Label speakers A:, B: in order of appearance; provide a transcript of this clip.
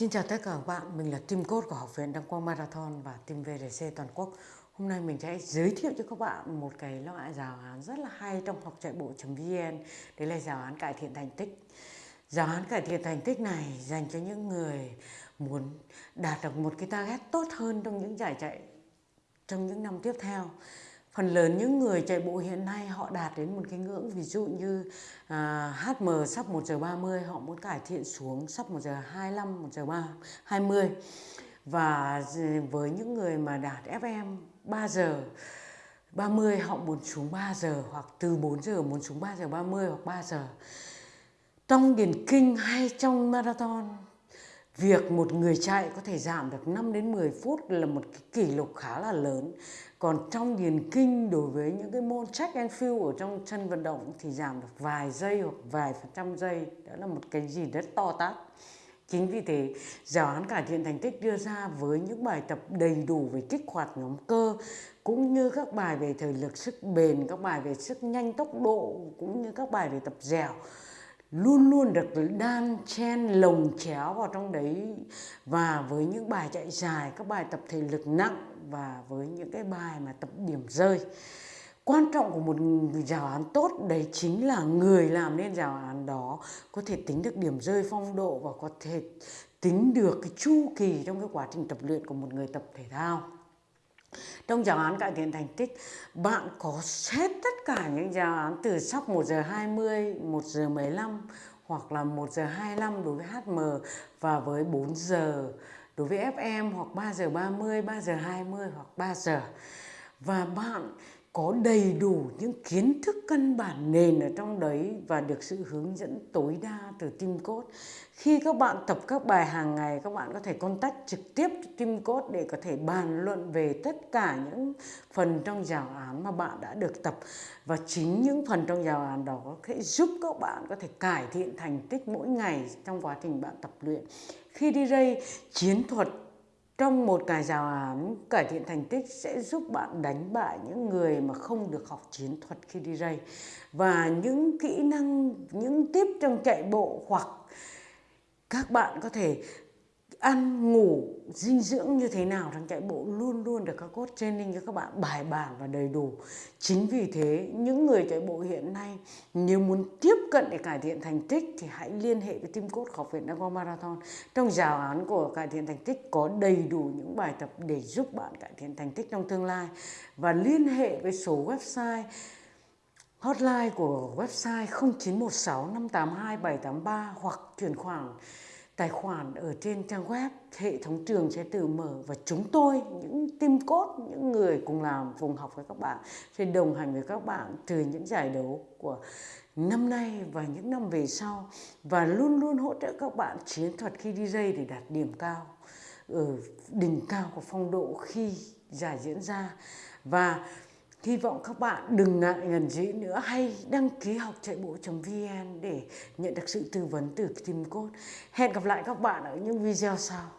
A: Xin chào tất cả các bạn, mình là team coach của Học viện Đăng Quang Marathon và team VDC toàn quốc. Hôm nay mình sẽ giới thiệu cho các bạn một cái loại giáo án rất là hay trong học chạy bộ.vn Đấy là giáo án cải thiện thành tích. Giáo án cải thiện thành tích này dành cho những người muốn đạt được một cái target tốt hơn trong những giải chạy trong những năm tiếp theo phần lớn những người chạy bộ hiện nay họ đạt đến một cái ngưỡng ví dụ như à, HM sắp 1 giờ 30 họ muốn cải thiện xuống sắp 1 giờ 25 1 giờ 3, 20 và với những người mà đạt FM 3 giờ 30 họ muốn xuống 3 giờ hoặc từ 4 giờ muốn xuống 3 giờ 30 hoặc 3 giờ. Trong điền kinh hay trong marathon việc một người chạy có thể giảm được 5 đến 10 phút là một cái kỷ lục khá là lớn. Còn trong điền kinh đối với những cái môn check and field ở trong chân vận động thì giảm được vài giây hoặc vài phần trăm giây. Đó là một cái gì rất to tát. Chính vì thế, giáo án cải thiện thành tích đưa ra với những bài tập đầy đủ về kích hoạt nhóm cơ, cũng như các bài về thời lực sức bền, các bài về sức nhanh tốc độ, cũng như các bài về tập dẻo luôn luôn được đan chen, lồng chéo vào trong đấy. Và với những bài chạy dài, các bài tập thể lực nặng và với những cái bài mà tập điểm rơi. Quan trọng của một giáo án tốt, đấy chính là người làm nên giáo án đó có thể tính được điểm rơi, phong độ và có thể tính được cái chu kỳ trong cái quá trình tập luyện của một người tập thể thao trong giáo án cải thiện thành tích bạn có xét tất cả những giáo án từ sắp 1 giờ 20, 1 giờ 15 hoặc là 1 giờ 25 đối với HM và với 4 giờ đối với FM hoặc 3 giờ 30, 3 giờ 20 hoặc 3 giờ. Và bạn có đầy đủ những kiến thức căn bản nền ở trong đấy và được sự hướng dẫn tối đa từ team coach. Khi các bạn tập các bài hàng ngày, các bạn có thể contact trực tiếp cho team để có thể bàn luận về tất cả những phần trong giáo án mà bạn đã được tập. Và chính những phần trong giáo án đó sẽ giúp các bạn có thể cải thiện thành tích mỗi ngày trong quá trình bạn tập luyện. Khi đi đây, chiến thuật trong một cái giáo án, cải thiện thành tích sẽ giúp bạn đánh bại những người mà không được học chiến thuật khi đi ray và những kỹ năng, những tiếp trong chạy bộ hoặc các bạn có thể ăn, ngủ, dinh dưỡng như thế nào trong chạy bộ luôn luôn được các coach training cho các bạn bài bản và đầy đủ. Chính vì thế, những người chạy bộ hiện nay, nếu muốn tiếp cận để cải thiện thành tích thì hãy liên hệ với team coach học viện Đăng Marathon. Trong giáo án của cải thiện thành tích có đầy đủ những bài tập để giúp bạn cải thiện thành tích trong tương lai. Và liên hệ với số website, hotline của website 0916 582 783 hoặc chuyển khoản tài khoản ở trên trang web, hệ thống trường sẽ tự mở và chúng tôi, những team cốt những người cùng làm, cùng học với các bạn sẽ đồng hành với các bạn từ những giải đấu của năm nay và những năm về sau và luôn luôn hỗ trợ các bạn chiến thuật khi đi dây để đạt điểm cao, ở đỉnh cao của phong độ khi giải diễn ra. Và Hy vọng các bạn đừng ngại ngần gì nữa hay đăng ký học chạy bộ.vn để nhận được sự tư vấn từ team Code. Hẹn gặp lại các bạn ở những video sau.